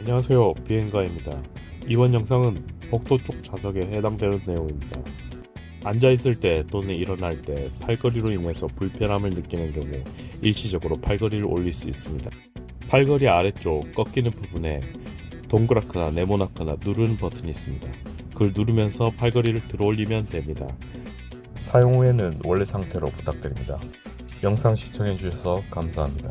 안녕하세요. 비행가입니다. 이번 영상은 복도 쪽 좌석에 해당되는 내용입니다. 앉아있을 때 또는 일어날 때 팔걸이로 인해서 불편함을 느끼는 경우 일시적으로 팔걸이를 올릴 수 있습니다. 팔걸이 아래쪽 꺾이는 부분에 동그랗거나 네모나거나 누르는 버튼이 있습니다. 그걸 누르면서 팔걸이를 들어올리면 됩니다. 사용 후에는 원래 상태로 부탁드립니다. 영상 시청해주셔서 감사합니다.